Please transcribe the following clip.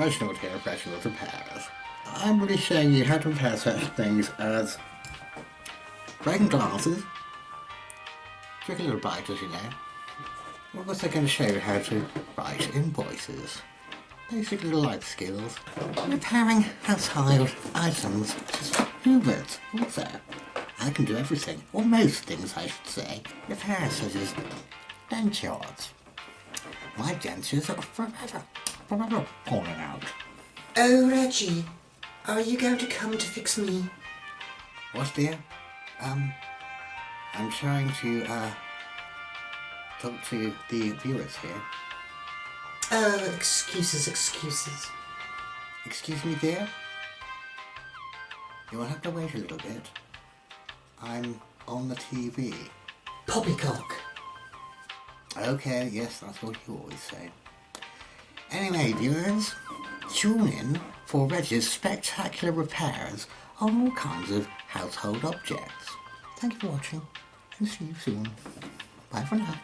Reginald here, Reginald Repairs. I'm really showing you how to repair such things as breaking glasses, tricky little biters, you know. We're also going to show you how to write invoices. Basic little life skills. Repairing household items hoovers also. I can do everything, or most things I should say. Repairs such as dentures. My dentures are forever, forever falling out. Oh, Reggie, are you going to come to fix me? What dear? Um, I'm trying to, uh, talk to the viewers here. Oh, excuses, excuses. Excuse me, dear? You will have to wait a little bit. I'm on the TV. Poppycock. Okay, yes, that's what you always say. Anyway, viewers, tune in for Reg's spectacular repairs on all kinds of household objects. Thank you for watching, and see you soon. Bye for now.